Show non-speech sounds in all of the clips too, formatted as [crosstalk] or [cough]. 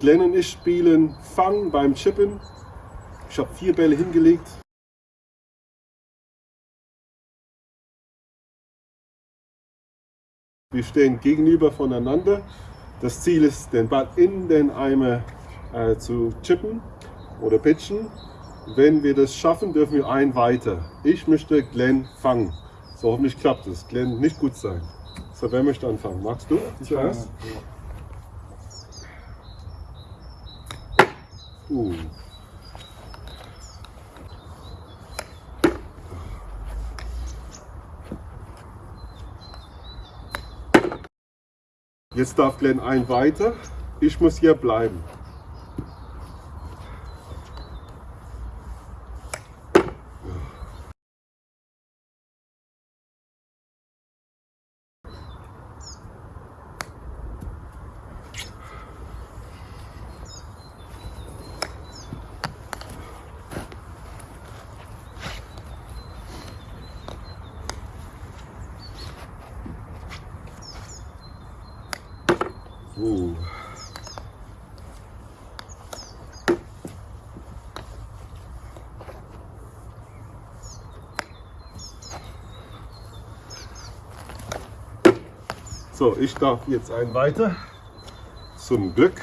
Glenn und ich spielen Fang beim Chippen. Ich habe vier Bälle hingelegt. Wir stehen gegenüber voneinander. Das Ziel ist, den Ball in den Eimer äh, zu chippen oder pitchen. Wenn wir das schaffen, dürfen wir ein weiter. Ich möchte Glenn fangen. So hoffentlich klappt es. Glenn nicht gut sein. So, wer möchte anfangen? Magst du zuerst? Uh. Jetzt darf Glenn ein weiter. Ich muss hier bleiben. Uh. So, ich darf jetzt ein weiter. Zum Glück.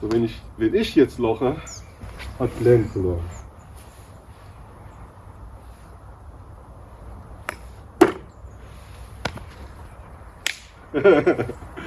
So, wenn ich, wenn ich jetzt loche, hat Glenn verloren. [laughs]